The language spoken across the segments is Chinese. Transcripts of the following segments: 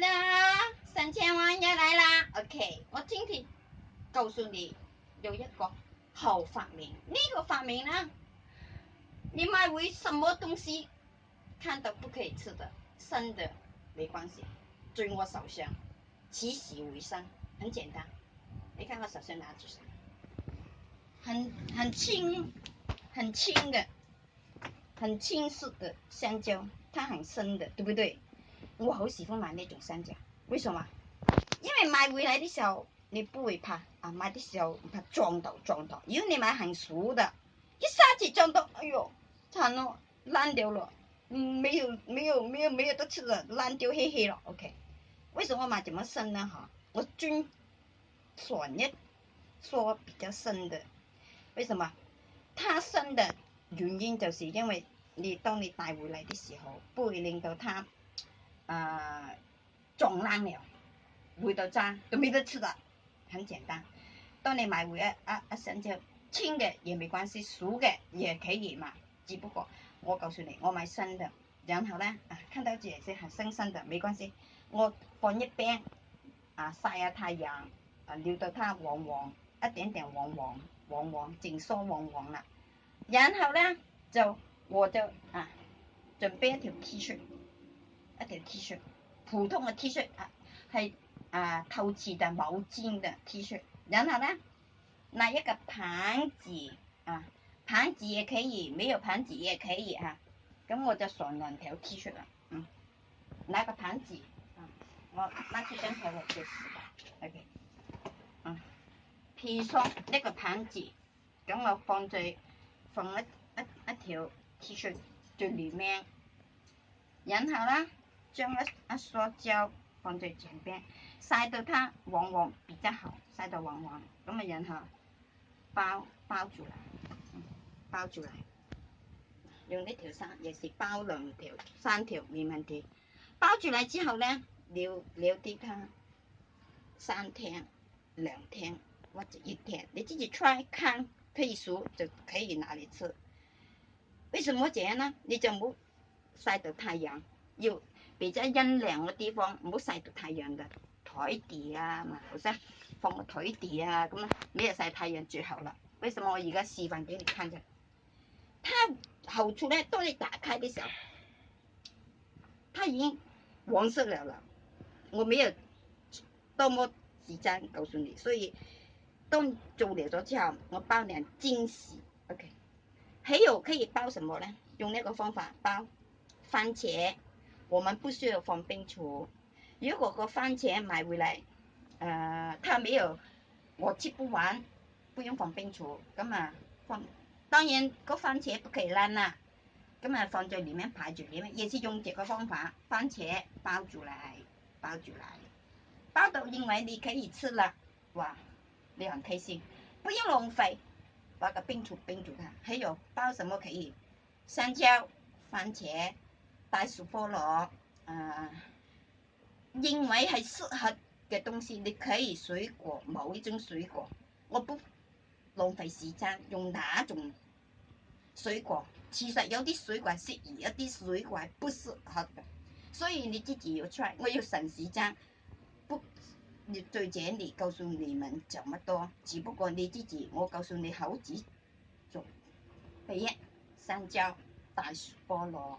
啦，三千万也来啦。OK，我今天告诉你有一个好发明。那个发明呢，你买回什么东西，看都不可以吃的，生的没关系。追我手上，起死回生，很简单。你看我手上拿住，很很轻，很轻的，很轻质的香蕉，它很生的，对不对？我好喜歡買呢種生嘅，為什麼因為買回來的時候你不會怕，啊買的時候你怕撞到撞到。如果你買很熟的，一下子撞到，哎呦，惨了，爛掉了，没有沒有沒有沒有得吃了，爛掉嘿嘿了。OK，為什麼買咁樣生呢？哈，我均专业说比較生的，為什麼？它生的原因就是因為你當你帶回來的時候，不會令到它。啊撞烂了，回到家都没得吃的，很简单。当你买回一一一双只青的也没关系；，熟的也可以嘛。只不过我告诉你，我买生的。然后呢，啊，看到这些很新新的，没关系。我放一边，啊晒下太阳，啊留到它黄黄，一点点黄黄，黄黄，整缩黄黄了。然后呢，就我就啊，准备一条 T 恤。一条 T 恤，普通的 T 恤啊，系啊透气的毛巾的 T 恤，然后呢，拿一个盘子啊，盘子也可以，没有盘子也可以嚇，咁我就上两条 T 恤啦，嗯，拿个盘子，嗯，我拿出張台嚟就時間，OK，嗯譬如说一个盘子，咁我放在放一一一条 T 恤最里面，然后啦。將一那束胶放在前边，晒到它往往比較好，晒到往往，咁咪然后包包住嚟，包住嚟，用呢條衫，也是包兩條三條没問題。包住嚟之後呢，留留啲它三天兩天或者一天，你直接出可睇熟就可以拿嚟吃。为什么这样呢？你就冇晒到太阳，又～比较陰涼嘅地方，唔好晒到太陽嘅台地啊，嘛，好先？放個台地啊，咁咩晒太陽最好啦。為什麼我而家示范俾你看嘅？它後處咧，當你打開嘅時候，它已經黃色了啦。我没有多么時間告訴你，所以當做了咗之後，我包你惊喜。o k 还有可以包什么呢？用呢個方法包番茄。我们不需要放冰橱。如果个番茄买回来，呃，它没有，我吃不完，不用放冰橱。咁啊，放，当然个番茄不可以烂啦。咁啊，放在里面排住里面，也是用这个方法，番茄包住来，包住来，包到认为你可以吃了，哇，你很开心，不用浪费，把个冰橱冰住它。还有包什么可以？香蕉、番茄。大樹菠蘿，誒，認為係適合嘅東西，你可以水果某一種水果，我不浪費時間用哪種水果。其實有啲水果適宜，一啲水果不適合，所以你自己要猜。我要省時间，不，再這裏告訴你們怎么多，只不過你自己，我告訴你好几种，第一，香蕉，大樹菠蘿。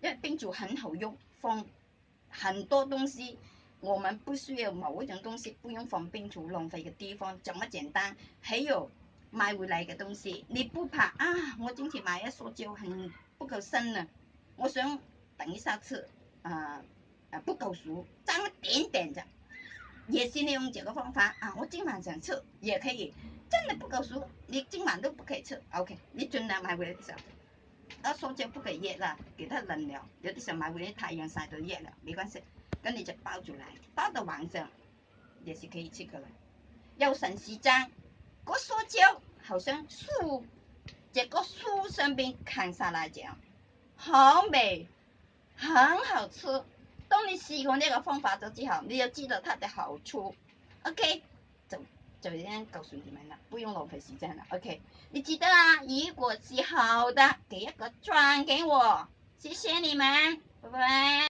因为冰储很好用，放很多东西，我们不需要某一种东西，不用放冰储浪费的地方，怎么简单？还有买回来嘅东西，你不怕啊？我今天买一塑椒，很不够生呢，我想等一下吃，啊啊不够熟，沾一点点的，也是利用这个方法啊，我今晚想吃也可以，真的不够熟，你今晚都不可以吃，OK？你尽量买回来的那香蕉不给热了，给它冷了，有的时候买回来太阳晒都热了，没关系，跟你就包出来，包到晚上也是可以吃的了。有陈时间，个香蕉好像树，这个树上边砍下来这样，好美，很好吃。当你试过这个方法咗之后，你就知道它的好处。OK。就这样告诉你们了，不用浪费时间了，OK？你记得啊，如果是好的，给一个赞给我，谢谢你们，拜拜。